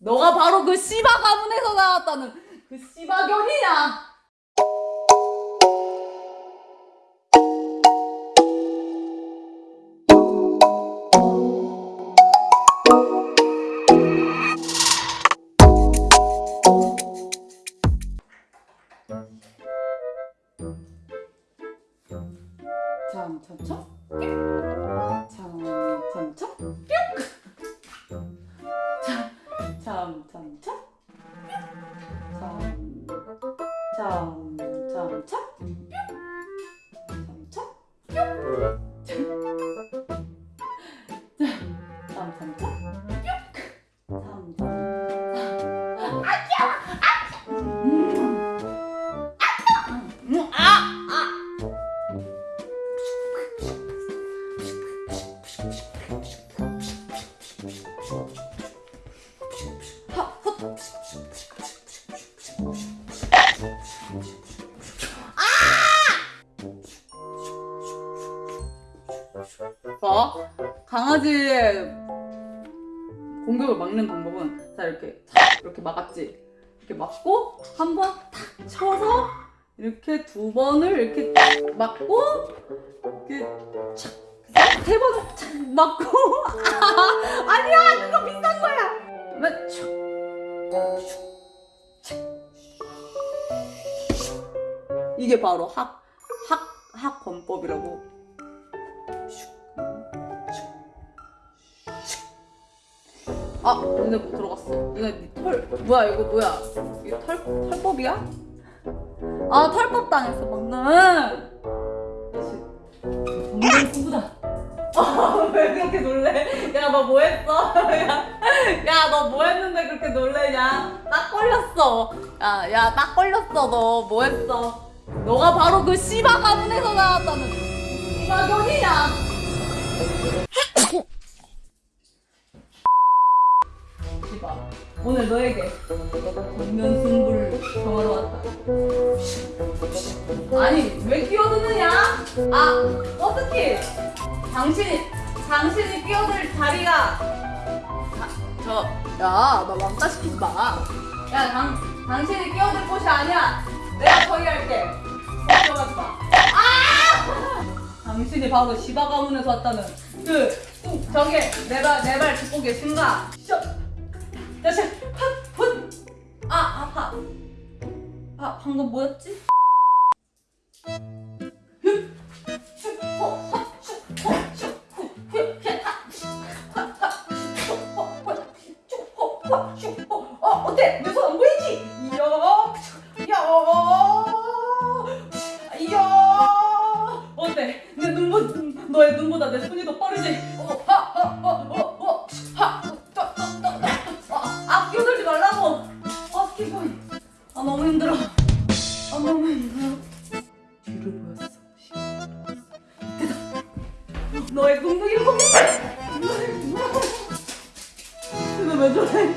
너가 바로 그 씨바 가문에서 나왔다는 그 씨바견이냐? 참 참 참 봐. 강아지의 공격을 막는 방법은 자 이렇게 탁 이렇게 막았지. 이렇게 막고 한 번 탁 쳐서 이렇게 두 번을 이렇게 탁 막고 이렇게 막고 아, 아니야 그거 비싼 거야. 착. 이게 바로 학, 학, 학권법이라고. 아, 눈에 못 들어갔어. 눈에 네 털, 뭐야, 이거 뭐야? 이게 털, 털법이야? 아, 털법 당했어, 방금. 승부다. 아, 왜 그렇게 놀래? 야, 너 뭐 했어? 야, 야, 너 뭐 했는데 그렇게 놀래냐? 딱 걸렸어. 야, 야, 딱 걸렸어, 너. 뭐 했어? 너가 바로 그 씨바 가문에서 나왔다는 씨바 견이야. 씨바, 오늘 너에게 정면 승부를 정하러 왔다. 아니, 왜 끼어드느냐? 아, 어떻게? 당신이, 당신이 끼어들 자리가. 아, 저, 야, 너 왕따 시키지 마. 야, 당, 당신이 끼어들 곳이 아니야. 내가 처리할게. 걱정하지 마. 아! 당신이 바로 시바 가문에서 왔다는 그, 꾹, 저기, 내 발, 내발 듣고 계신가? 방금 뭐였지? 어. 아. 아, 너무 힘들어. 너의 궁극이를 보겠어. 이거 왜 저래?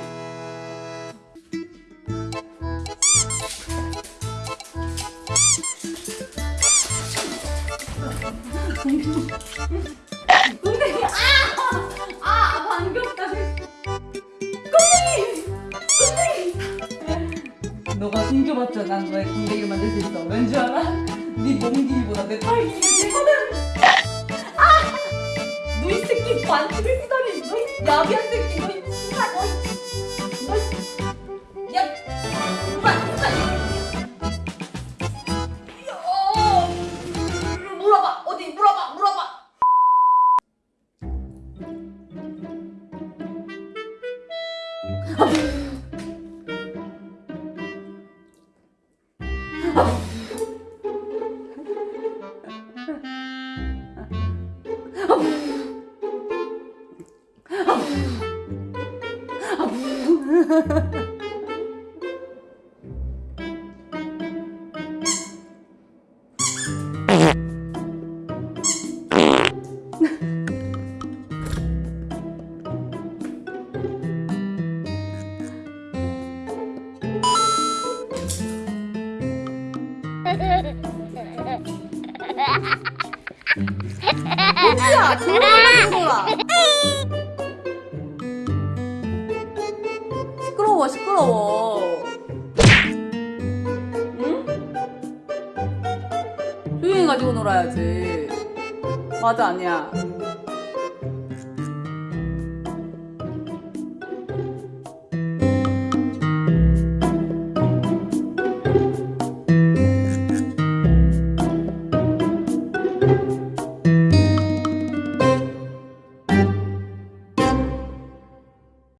너가 숨겨봤자 난 너의 꽁댕이를 만들 수 있어 왠지 알아? 네 몸길보다 내 털길이 길거든 아! 너이 새끼 반칙을 너이 야비한 새끼 호지야? 조용히 좀 시끄러 뭐가 시끄러워. 응? 조용히 가지고 놀아야지. 맞아, 아니야.